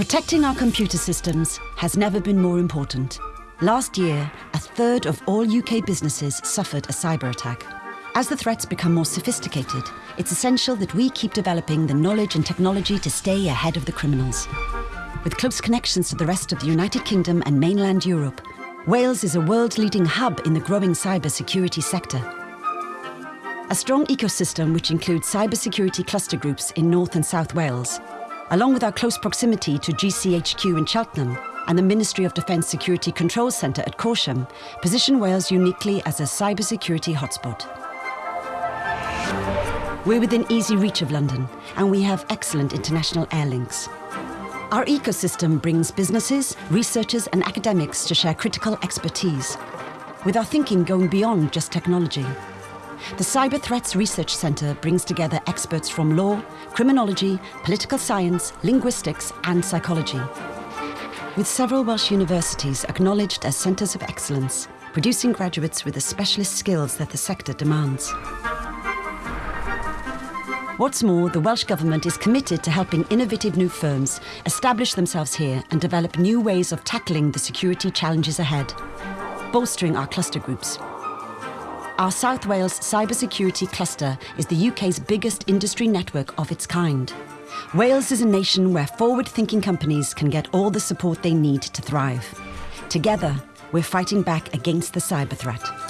Protecting our computer systems has never been more important. Last year, a third of all UK businesses suffered a cyber attack. As the threats become more sophisticated, it's essential that we keep developing the knowledge and technology to stay ahead of the criminals. With close connections to the rest of the United Kingdom and mainland Europe, Wales is a world-leading hub in the growing cybersecurity sector. A strong ecosystem which includes cybersecurity cluster groups in North and South Wales, along with our close proximity to GCHQ in Cheltenham and the Ministry of Defence Security Control Centre at Corsham, position Wales uniquely as a cybersecurity hotspot. We're within easy reach of London, and we have excellent international air links. Our ecosystem brings businesses, researchers and academics to share critical expertise, with our thinking going beyond just technology. The Cyber Threats Research Centre brings together experts from law, criminology, political science, linguistics and psychology. With several Welsh universities acknowledged as centres of excellence, producing graduates with the specialist skills that the sector demands. What's more, the Welsh Government is committed to helping innovative new firms establish themselves here and develop new ways of tackling the security challenges ahead, bolstering our cluster groups. Our South Wales Cybersecurity Cluster is the UK's biggest industry network of its kind. Wales is a nation where forward-thinking companies can get all the support they need to thrive. Together, we're fighting back against the cyber threat.